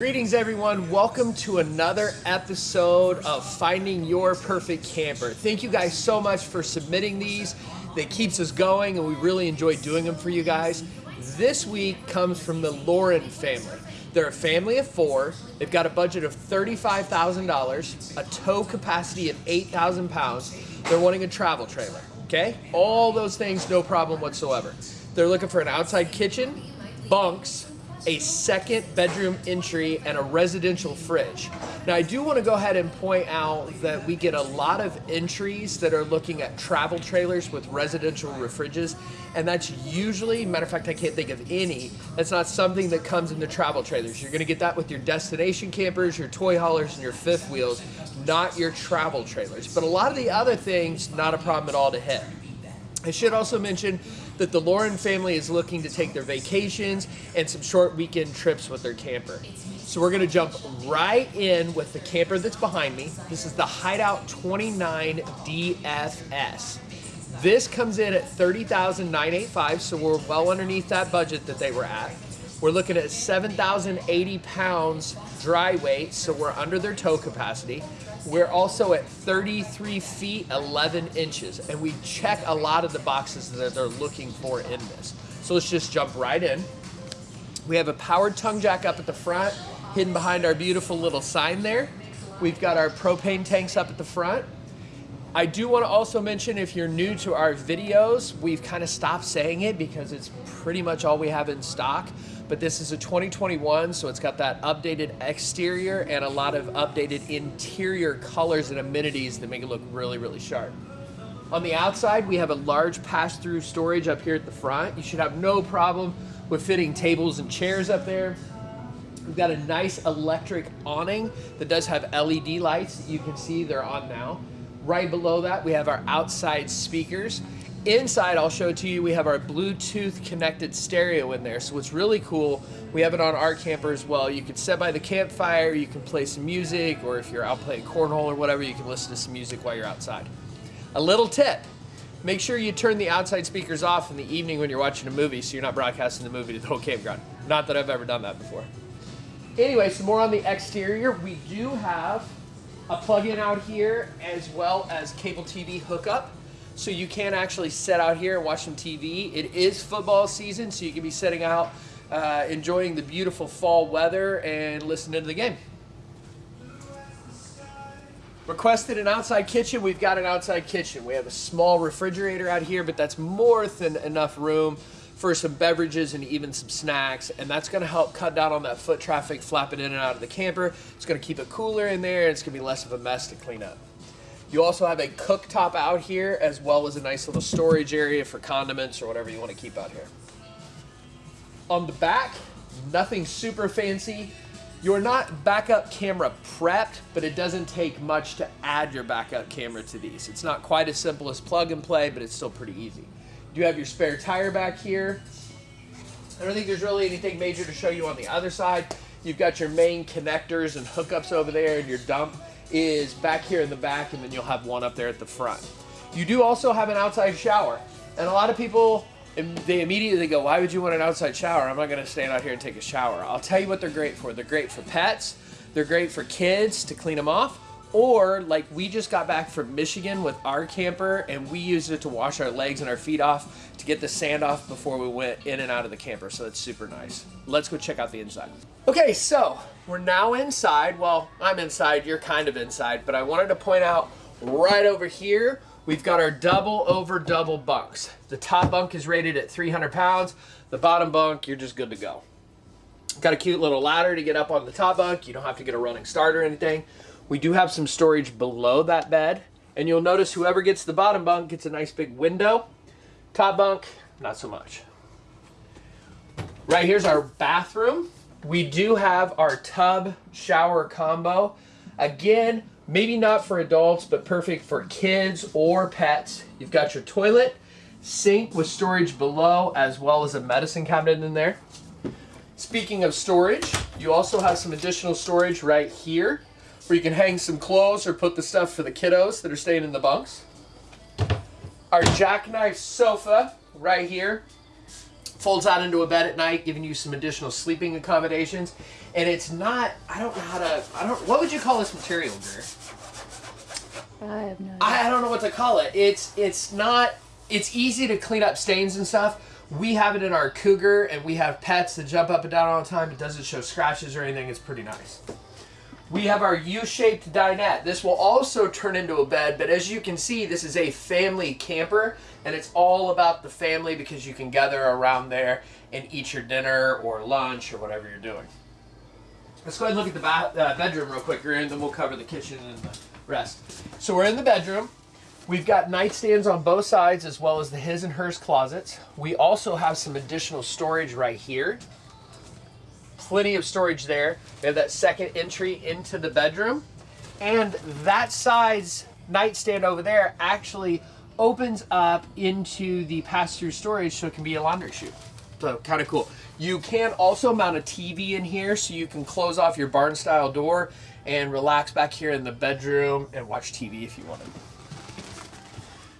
Greetings, everyone. Welcome to another episode of Finding Your Perfect Camper. Thank you guys so much for submitting these. That keeps us going, and we really enjoy doing them for you guys. This week comes from the Lauren family. They're a family of four. They've got a budget of $35,000, a tow capacity of 8,000 pounds. They're wanting a travel trailer, okay? All those things, no problem whatsoever. They're looking for an outside kitchen, bunks, a second bedroom entry and a residential fridge. Now I do want to go ahead and point out that we get a lot of entries that are looking at travel trailers with residential refriges and that's usually, matter of fact I can't think of any, that's not something that comes in the travel trailers. You're going to get that with your destination campers, your toy haulers, and your fifth wheels, not your travel trailers. But a lot of the other things, not a problem at all to hit. I should also mention that the Lauren family is looking to take their vacations and some short weekend trips with their camper. So we're gonna jump right in with the camper that's behind me. This is the Hideout 29 DFS. This comes in at 30,985, so we're well underneath that budget that they were at. We're looking at 7,080 pounds dry weight, so we're under their tow capacity. We're also at 33 feet 11 inches, and we check a lot of the boxes that they're looking for in this. So let's just jump right in. We have a powered tongue jack up at the front, hidden behind our beautiful little sign there. We've got our propane tanks up at the front. I do want to also mention if you're new to our videos, we've kind of stopped saying it because it's pretty much all we have in stock. But this is a 2021, so it's got that updated exterior and a lot of updated interior colors and amenities that make it look really, really sharp. On the outside, we have a large pass-through storage up here at the front. You should have no problem with fitting tables and chairs up there. We've got a nice electric awning that does have LED lights. You can see they're on now. Right below that, we have our outside speakers. Inside, I'll show it to you, we have our Bluetooth connected stereo in there. So what's really cool, we have it on our camper as well. You can sit by the campfire, you can play some music, or if you're out playing cornhole or whatever, you can listen to some music while you're outside. A little tip, make sure you turn the outside speakers off in the evening when you're watching a movie so you're not broadcasting the movie to the whole campground. Not that I've ever done that before. Anyway, some more on the exterior. We do have a plug-in out here as well as cable TV hookup. So you can actually sit out here and watch some TV. It is football season, so you can be sitting out uh, enjoying the beautiful fall weather and listening to the game. Requested an outside kitchen, we've got an outside kitchen. We have a small refrigerator out here, but that's more than enough room for some beverages and even some snacks and that's to help cut down on that foot traffic flapping in and out of the camper. It's to keep it cooler in there and it's to be less of a mess to clean up. You also have a cooktop out here as well as a nice little storage area for condiments or whatever you want to keep out here. On the back, nothing super fancy. You're not backup camera prepped, but it doesn't take much to add your backup camera to these. It's not quite as simple as plug and play, but it's still pretty easy. You have your spare tire back here. I don't think there's really anything major to show you on the other side. You've got your main connectors and hookups over there and your dump is back here in the back and then you'll have one up there at the front. You do also have an outside shower. And a lot of people, they immediately go, why would you want an outside shower? I'm not gonna stand out here and take a shower. I'll tell you what they're great for. They're great for pets. They're great for kids to clean them off. Or like we just got back from Michigan with our camper and we used it to wash our legs and our feet off to get the sand off before we went in and out of the camper. So that's super nice. Let's go check out the inside. Okay, so we're now inside. Well, I'm inside, you're kind of inside, but I wanted to point out right over here, we've got our double over double bunks. The top bunk is rated at 300 pounds. The bottom bunk, you're just good to go. Got a cute little ladder to get up on the top bunk. You don't have to get a running start or anything. We do have some storage below that bed. And you'll notice whoever gets the bottom bunk gets a nice big window. Top bunk, not so much. Right here's our bathroom. We do have our tub shower combo. Again, maybe not for adults, but perfect for kids or pets. You've got your toilet, sink with storage below, as well as a medicine cabinet in there. Speaking of storage, you also have some additional storage right here where you can hang some clothes or put the stuff for the kiddos that are staying in the bunks. Our jackknife sofa right here folds out into a bed at night, giving you some additional sleeping accommodations. and it's not. I don't know how to. I don't. What would you call this material, Greer? I have no idea. I, I don't know what to call it. It's it's not. It's easy to clean up stains and stuff. We have it in our Cougar, and we have pets that jump up and down all the time. It doesn't show scratches or anything. It's pretty nice. We have our U-shaped dinette. This will also turn into a bed, but as you can see, this is a family camper, and it's all about the family because you can gather around there and eat your dinner or lunch or whatever you're doing. Let's go ahead and look at the uh, bedroom real quick, and then we'll cover the kitchen and the rest. So we're in the bedroom. We've got nightstands on both sides as well as the his and hers closets. We also have some additional storage right here plenty of storage there. We have that second entry into the bedroom. And that side's nightstand over there actually opens up into the pass-through storage so it can be a laundry chute. So kind of cool. You can also mount a TV in here so you can close off your barn style door and relax back here in the bedroom and watch TV if you want to.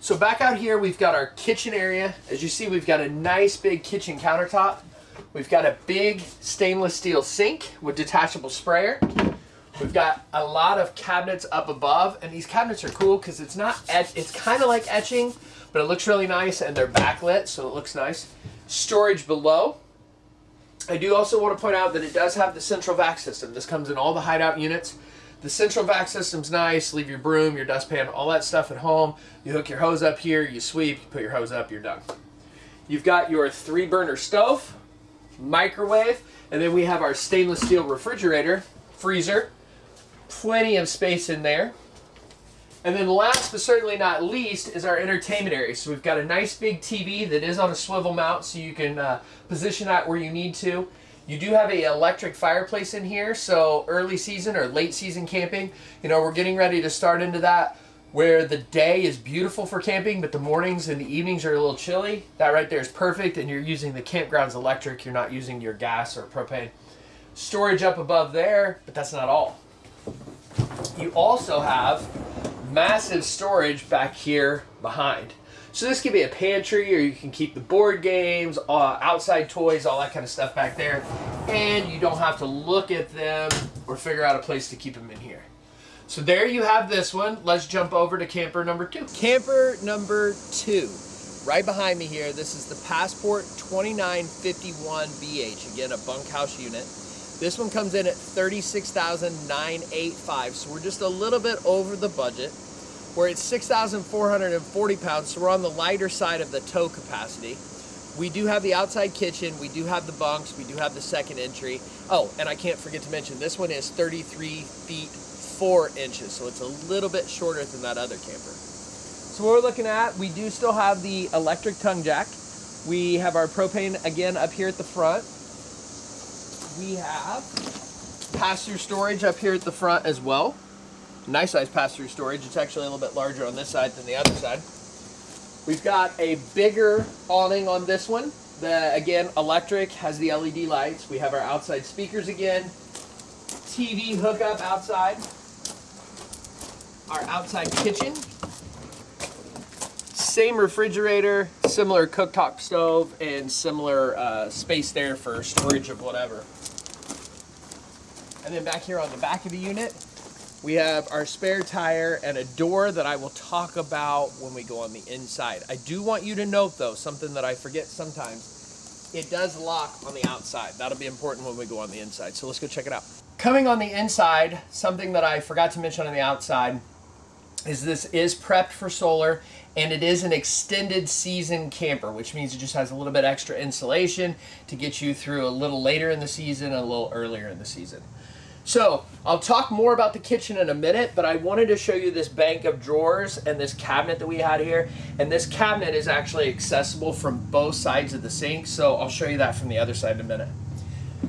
So back out here, we've got our kitchen area. As you see, we've got a nice big kitchen countertop. We've got a big stainless steel sink with detachable sprayer. We've got a lot of cabinets up above, and these cabinets are cool because it's not it's kind of like etching, but it looks really nice, and they're backlit, so it looks nice. Storage below. I do also want to point out that it does have the central vac system. This comes in all the hideout units. The central vac system's nice. Leave your broom, your dustpan, all that stuff at home. You hook your hose up here, you sweep, you put your hose up, you're done. You've got your three burner stove, microwave, and then we have our stainless steel refrigerator, freezer, plenty of space in there. And then last but certainly not least is our entertainment area. So we've got a nice big TV that is on a swivel mount so you can uh, position that where you need to. You do have a electric fireplace in here, so early season or late season camping, you know, we're getting ready to start into that where the day is beautiful for camping, but the mornings and the evenings are a little chilly. That right there is perfect, and you're using the campground's electric. You're not using your gas or propane. Storage up above there, but that's not all. You also have massive storage back here behind. So this could be a pantry, or you can keep the board games, uh, outside toys, all that kind of stuff back there, and you don't have to look at them or figure out a place to keep them in here. So there you have this one. Let's jump over to camper number two. Camper number two. Right behind me here, this is the Passport 2951BH. Again, a bunkhouse unit. This one comes in at 36985 so we're just a little bit over the budget. We're at 6,440 pounds, so we're on the lighter side of the tow capacity. We do have the outside kitchen, we do have the bunks, we do have the second entry. Oh, and I can't forget to mention, this one is 33 feet 4 inches, so it's a little bit shorter than that other camper. So what we're looking at, we do still have the electric tongue jack. We have our propane again up here at the front. We have pass-through storage up here at the front as well. Nice size pass-through storage. It's actually a little bit larger on this side than the other side. We've got a bigger awning on this one. The again electric has the LED lights. We have our outside speakers again. TV hookup outside. Our outside kitchen. Same refrigerator, similar cooktop stove, and similar uh, space there for storage of whatever. And then back here on the back of the unit, we have our spare tire and a door that I will talk about when we go on the inside. I do want you to note though, something that I forget sometimes, it does lock on the outside. That'll be important when we go on the inside. So let's go check it out. Coming on the inside, something that I forgot to mention on the outside is this is prepped for solar and it is an extended season camper, which means it just has a little bit extra insulation to get you through a little later in the season and a little earlier in the season. So I'll talk more about the kitchen in a minute, but I wanted to show you this bank of drawers and this cabinet that we had here. And this cabinet is actually accessible from both sides of the sink, so I'll show you that from the other side in a minute.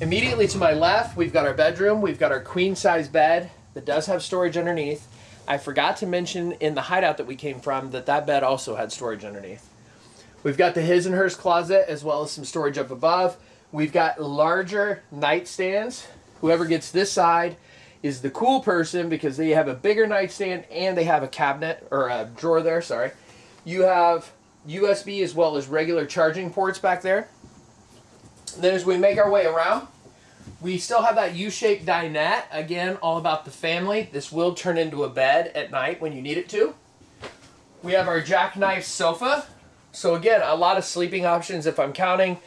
Immediately to my left, we've got our bedroom. We've got our queen size bed that does have storage underneath. I forgot to mention in the hideout that we came from that that bed also had storage underneath. We've got the his and hers closet as well as some storage up above. We've got larger nightstands. Whoever gets this side is the cool person because they have a bigger nightstand and they have a cabinet or a drawer there, sorry. You have USB as well as regular charging ports back there. Then as we make our way around, We still have that U-shaped dinette. Again, all about the family. This will turn into a bed at night when you need it to. We have our jackknife sofa. So again, a lot of sleeping options if I'm counting.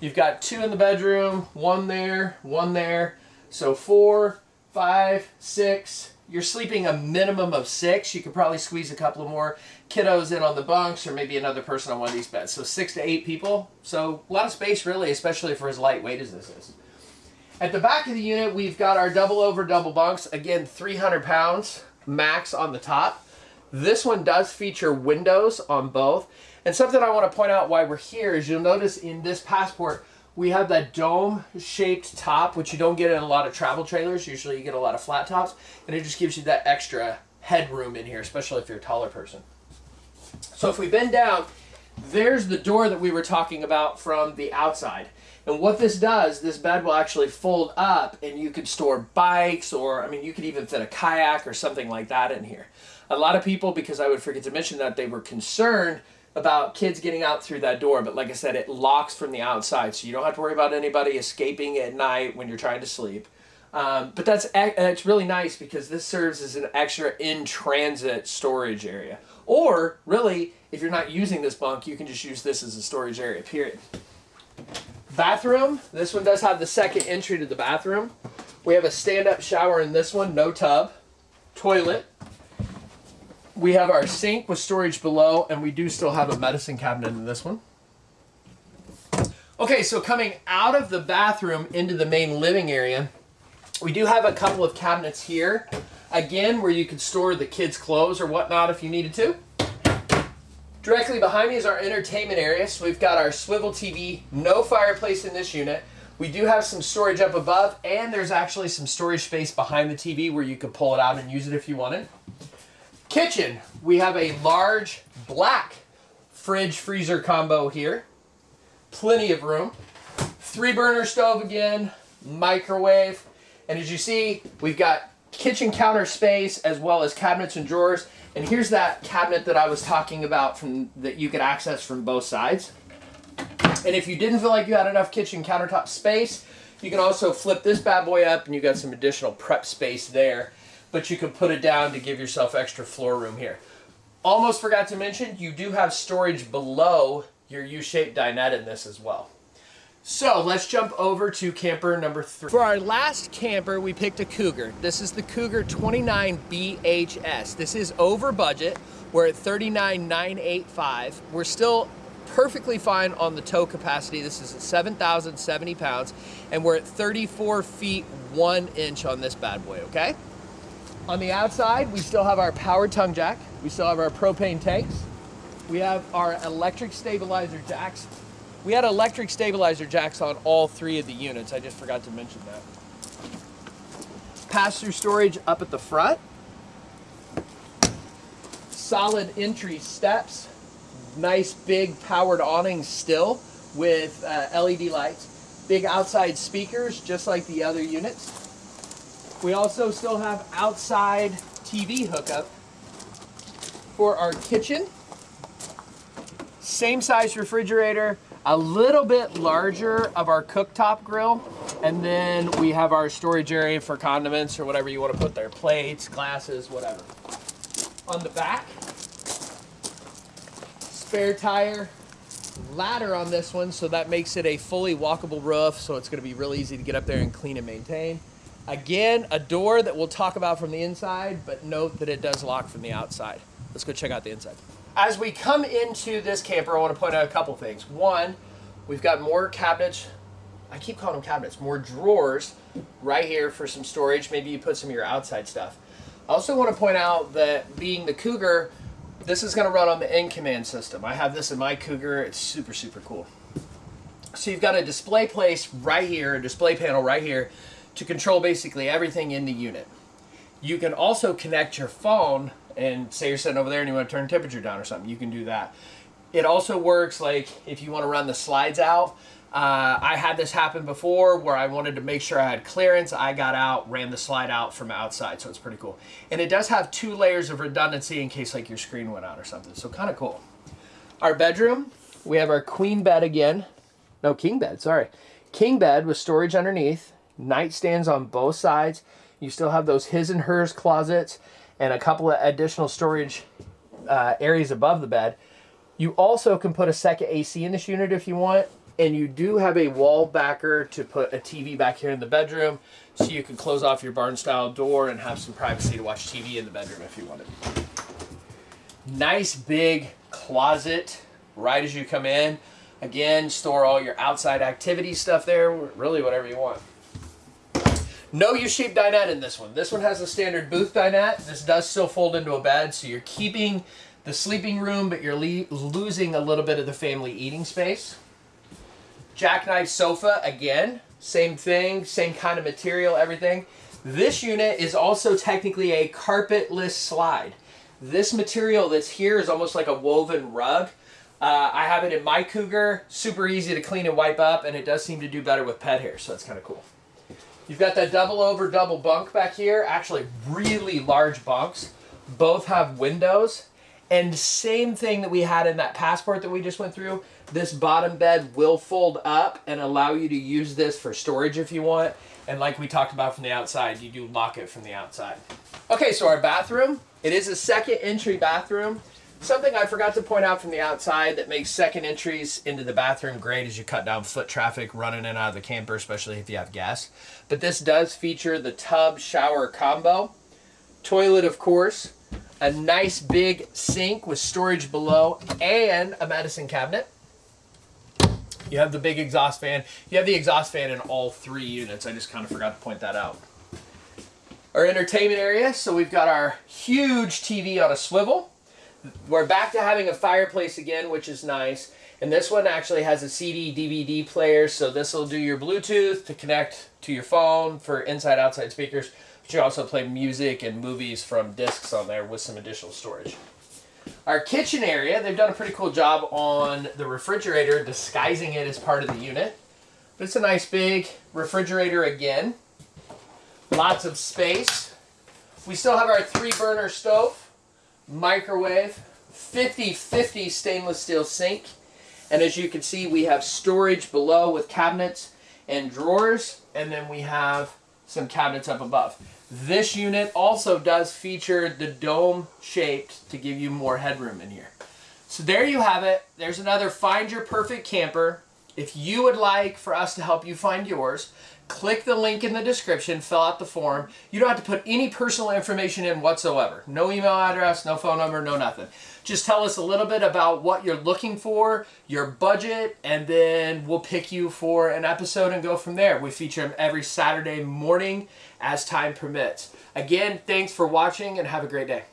You've got two in the bedroom, one there, one there. So four, five, six. You're sleeping a minimum of six. You could probably squeeze a couple of more kiddos in on the bunks or maybe another person on one of these beds. So six to eight people. So a lot of space really, especially for as lightweight as this is. At the back of the unit, we've got our double over double bunks. Again, 300 pounds max on the top. This one does feature windows on both. And something I want to point out why we're here is you'll notice in this Passport, we have that dome shaped top, which you don't get in a lot of travel trailers. Usually you get a lot of flat tops, and it just gives you that extra headroom in here, especially if you're a taller person. So if we bend down, there's the door that we were talking about from the outside. And what this does, this bed will actually fold up and you could store bikes or, I mean, you could even fit a kayak or something like that in here. A lot of people, because I would forget to mention that, they were concerned about kids getting out through that door. But like I said, it locks from the outside. So you don't have to worry about anybody escaping at night when you're trying to sleep. Um, but that's it's really nice because this serves as an extra in-transit storage area. Or really, if you're not using this bunk, you can just use this as a storage area, period. Bathroom, this one does have the second entry to the bathroom. We have a stand-up shower in this one, no tub. Toilet. We have our sink with storage below, and we do still have a medicine cabinet in this one. Okay, so coming out of the bathroom into the main living area, we do have a couple of cabinets here. Again, where you can store the kids' clothes or whatnot if you needed to. Directly behind me is our entertainment area. So we've got our swivel TV, no fireplace in this unit. We do have some storage up above, and there's actually some storage space behind the TV where you could pull it out and use it if you wanted. Kitchen, we have a large black fridge freezer combo here. Plenty of room. Three burner stove again, microwave. And as you see, we've got kitchen counter space as well as cabinets and drawers. And here's that cabinet that I was talking about from that you could access from both sides. And if you didn't feel like you had enough kitchen countertop space, you can also flip this bad boy up and you got some additional prep space there. But you can put it down to give yourself extra floor room here. Almost forgot to mention, you do have storage below your U-shaped dinette in this as well. So let's jump over to camper number three. For our last camper, we picked a Cougar. This is the Cougar 29BHS. This is over budget. We're at 39,985. We're still perfectly fine on the tow capacity. This is at 7,070 pounds, and we're at 34 feet one inch on this bad boy, okay? On the outside, we still have our power tongue jack. We still have our propane tanks. We have our electric stabilizer jacks we had electric stabilizer jacks on all three of the units. I just forgot to mention that. Pass-through storage up at the front. Solid entry steps. Nice big powered awnings still with uh, LED lights. Big outside speakers, just like the other units. We also still have outside TV hookup for our kitchen. Same size refrigerator, a little bit larger of our cooktop grill. And then we have our storage area for condiments or whatever you want to put there, plates, glasses, whatever. On the back, spare tire, ladder on this one, so that makes it a fully walkable roof, so it's gonna be really easy to get up there and clean and maintain. Again, a door that we'll talk about from the inside, but note that it does lock from the outside. Let's go check out the inside. As we come into this camper, I want to point out a couple things. One, we've got more cabinets. I keep calling them cabinets, more drawers right here for some storage. Maybe you put some of your outside stuff. I also want to point out that being the Cougar, this is going to run on the iN-Command system. I have this in my Cougar. It's super, super cool. So you've got a display place right here, a display panel right here to control basically everything in the unit. You can also connect your phone and say you're sitting over there and you want to turn temperature down or something, you can do that. It also works like if you want to run the slides out. Uh, I had this happen before where I wanted to make sure I had clearance. I got out, ran the slide out from outside, so it's pretty cool. And it does have two layers of redundancy in case like your screen went out or something, so kind of cool. Our bedroom, we have our queen bed again. No, king bed, sorry. King bed with storage underneath. nightstands on both sides. You still have those his and hers closets and a couple of additional storage uh, areas above the bed. You also can put a second AC in this unit if you want. And you do have a wall backer to put a TV back here in the bedroom so you can close off your barn style door and have some privacy to watch TV in the bedroom if you wanted. Nice big closet right as you come in. Again, store all your outside activity stuff there, really whatever you want. No U-shaped dinette in this one. This one has a standard booth dinette. This does still fold into a bed, so you're keeping the sleeping room, but you're losing a little bit of the family eating space. Jackknife sofa, again, same thing, same kind of material, everything. This unit is also technically a carpetless slide. This material that's here is almost like a woven rug. Uh, I have it in my Cougar, super easy to clean and wipe up, and it does seem to do better with pet hair, so that's kind of cool. You've got that double over double bunk back here, actually really large bunks. Both have windows, and same thing that we had in that passport that we just went through, this bottom bed will fold up and allow you to use this for storage if you want. And like we talked about from the outside, you do lock it from the outside. Okay, so our bathroom, it is a second entry bathroom. Something I forgot to point out from the outside that makes second entries into the bathroom great as you cut down foot traffic running in and out of the camper, especially if you have gas. But this does feature the tub shower combo. Toilet, of course. A nice big sink with storage below and a medicine cabinet. You have the big exhaust fan. You have the exhaust fan in all three units. I just kind of forgot to point that out. Our entertainment area. So we've got our huge TV on a swivel. We're back to having a fireplace again, which is nice. And this one actually has a CD DVD player. So this will do your Bluetooth to connect to your phone for inside outside speakers. But you also play music and movies from discs on there with some additional storage. Our kitchen area, they've done a pretty cool job on the refrigerator, disguising it as part of the unit. But it's a nice big refrigerator again. Lots of space. We still have our three burner stove, microwave, 50-50 stainless steel sink. And as you can see, we have storage below with cabinets and drawers. And then we have some cabinets up above. This unit also does feature the dome shaped to give you more headroom in here. So there you have it. There's another Find Your Perfect Camper. If you would like for us to help you find yours, click the link in the description, fill out the form. You don't have to put any personal information in whatsoever. No email address, no phone number, no nothing. Just tell us a little bit about what you're looking for, your budget, and then we'll pick you for an episode and go from there. We feature them every Saturday morning as time permits. Again, thanks for watching and have a great day.